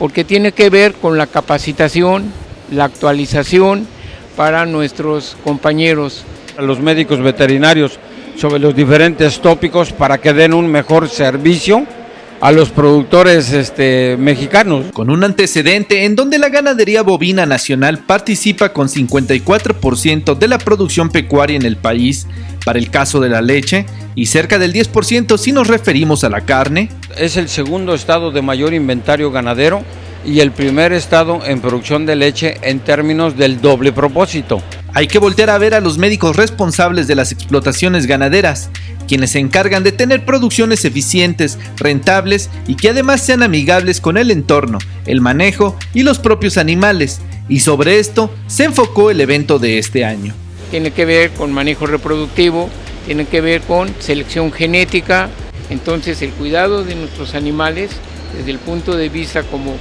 porque tiene que ver con la capacitación, la actualización para nuestros compañeros. A los médicos veterinarios sobre los diferentes tópicos para que den un mejor servicio a los productores este, mexicanos. Con un antecedente en donde la ganadería bovina nacional participa con 54% de la producción pecuaria en el país, para el caso de la leche, y cerca del 10% si nos referimos a la carne. Es el segundo estado de mayor inventario ganadero y el primer estado en producción de leche en términos del doble propósito. Hay que voltear a ver a los médicos responsables de las explotaciones ganaderas, quienes se encargan de tener producciones eficientes, rentables y que además sean amigables con el entorno, el manejo y los propios animales. Y sobre esto se enfocó el evento de este año. Tiene que ver con manejo reproductivo, tiene que ver con selección genética, entonces el cuidado de nuestros animales desde el punto de vista como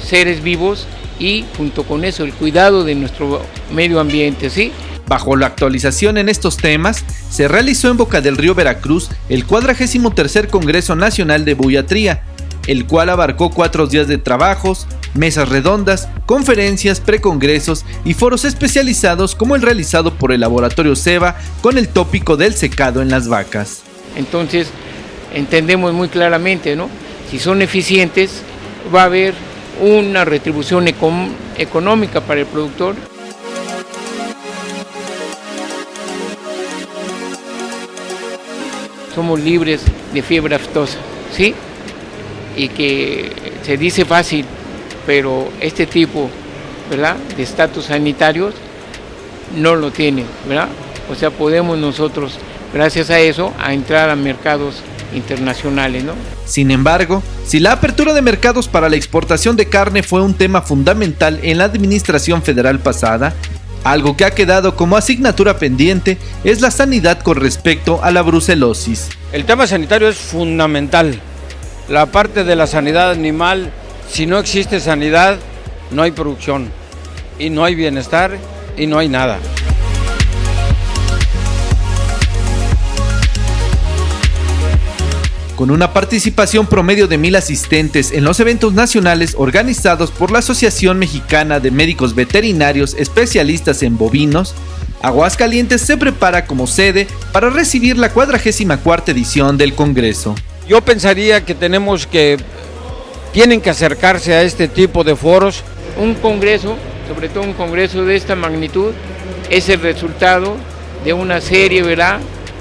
seres vivos y junto con eso el cuidado de nuestro medio ambiente, ¿sí? Bajo la actualización en estos temas, se realizó en Boca del Río Veracruz el 43 Congreso Nacional de Buiatría, el cual abarcó cuatro días de trabajos, mesas redondas, conferencias, precongresos y foros especializados como el realizado por el Laboratorio SEBA con el tópico del secado en las vacas. Entonces, entendemos muy claramente, ¿no? Si son eficientes, va a haber una retribución económica para el productor. Somos libres de fiebre aftosa, ¿sí? Y que se dice fácil, pero este tipo, ¿verdad? De estatus sanitarios no lo tiene, ¿verdad? O sea, podemos nosotros, gracias a eso, a entrar a mercados internacionales, ¿no? Sin embargo, si la apertura de mercados para la exportación de carne fue un tema fundamental en la administración federal pasada, algo que ha quedado como asignatura pendiente es la sanidad con respecto a la brucelosis. El tema sanitario es fundamental. La parte de la sanidad animal, si no existe sanidad, no hay producción y no hay bienestar y no hay nada. con una participación promedio de mil asistentes en los eventos nacionales organizados por la Asociación Mexicana de Médicos Veterinarios Especialistas en Bovinos, Aguascalientes se prepara como sede para recibir la 44 edición del Congreso. Yo pensaría que tenemos que, tienen que acercarse a este tipo de foros. Un congreso, sobre todo un congreso de esta magnitud, es el resultado de una serie, ¿verdad?,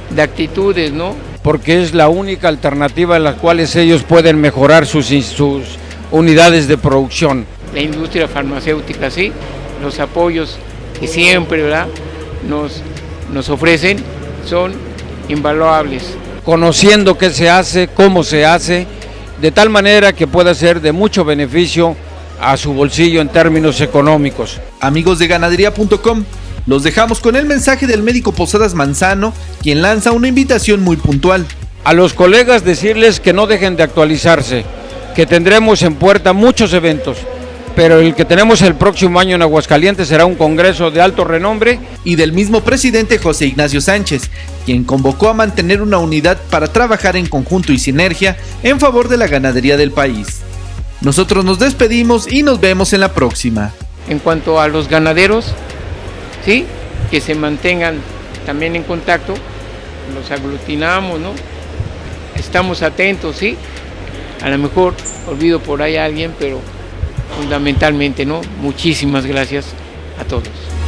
de actitudes, ¿no?, porque es la única alternativa en la cual ellos pueden mejorar sus, sus unidades de producción. La industria farmacéutica, sí, los apoyos que siempre ¿verdad? Nos, nos ofrecen son invaluables. Conociendo qué se hace, cómo se hace, de tal manera que pueda ser de mucho beneficio a su bolsillo en términos económicos. Amigos de ganadería.com, los dejamos con el mensaje del médico Posadas Manzano, quien lanza una invitación muy puntual. A los colegas decirles que no dejen de actualizarse, que tendremos en puerta muchos eventos, pero el que tenemos el próximo año en Aguascalientes será un congreso de alto renombre. Y del mismo presidente José Ignacio Sánchez, quien convocó a mantener una unidad para trabajar en conjunto y sinergia en favor de la ganadería del país. Nosotros nos despedimos y nos vemos en la próxima. En cuanto a los ganaderos, ¿sí? que se mantengan también en contacto, los aglutinamos, ¿no? estamos atentos, ¿sí? a lo mejor olvido por ahí a alguien, pero fundamentalmente, ¿no? muchísimas gracias a todos.